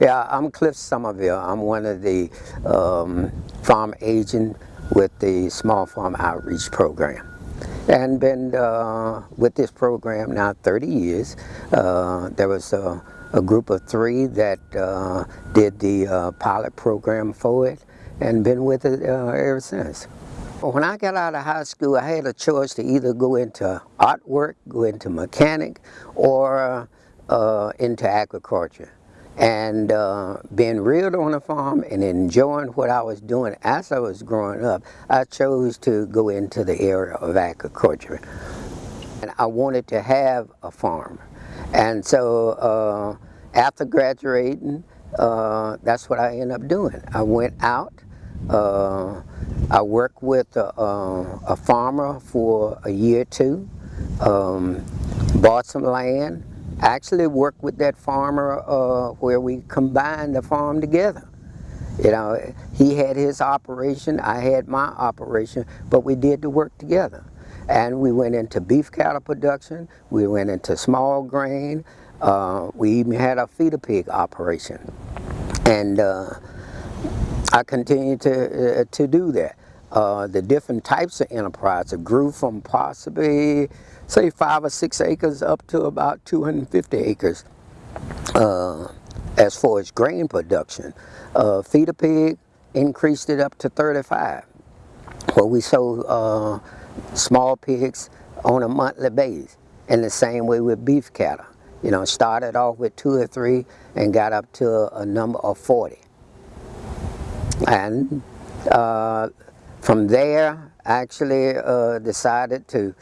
Yeah, I'm Cliff Somerville. I'm one of the um, farm agents with the Small Farm Outreach Program. And been uh, with this program now 30 years. Uh, there was a, a, group of three that uh, did the uh, pilot program for it and been with it uh, ever since. When I got out of high school, I had a choice to either go into artwork, go into mechanic, or uh, into agriculture and uh, being reared on a farm and enjoying what I was doing as I was growing up, I chose to go into the area of agriculture. And I wanted to have a farm. And so uh, after graduating, uh, that's what I ended up doing. I went out, uh, I worked with a, a, farmer for a year or two, um, bought some land, actually worked with that farmer uh, where we combined the farm together. You know, he had his operation, I had my operation, but we did the work together. And we went into beef cattle production, we went into small grain, uh, we even had a feeder pig operation. And uh, I continued to, uh, to do that. Uh, the different types of enterprise It grew from possibly say five or six acres up to about 250 acres uh, as far as grain production. Uh, feeder pig increased it up to 35 where we sold uh, small pigs on a monthly basis and the same way with beef cattle. You know, started off with two or three and got up to a number of 40. And uh, from there, I actually uh, decided to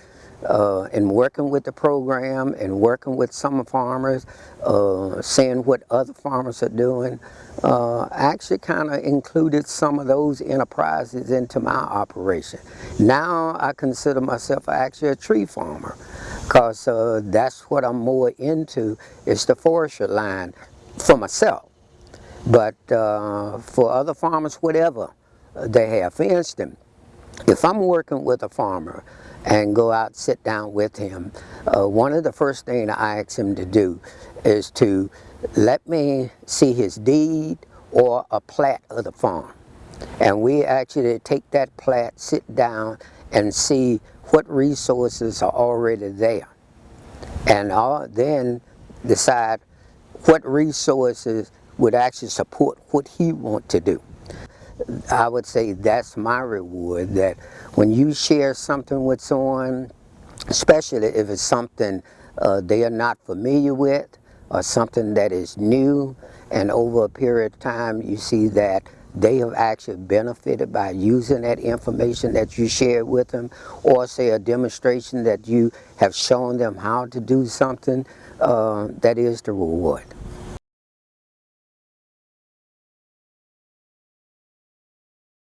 uh, in working with the program and working with some farmers, uh, seeing what other farmers are doing, uh, actually kind of included some of those enterprises into my operation. Now I consider myself actually a tree farmer because uh, that's what I'm more into is the forestry line for myself. But uh, for other farmers, whatever they have. For instance, if I'm working with a farmer and go out sit down with him, uh, one of the first things I ask him to do is to let me see his deed or a plat of the farm. And we actually take that plat, sit down and see what resources are already there. And I'll then decide what resources would actually support what he want to do. I would say that's my reward, that when you share something with someone, especially if it's something uh, they are not familiar with, or something that is new, and over a period of time you see that they have actually benefited by using that information that you shared with them, or say a demonstration that you have shown them how to do something, uh, that is the reward.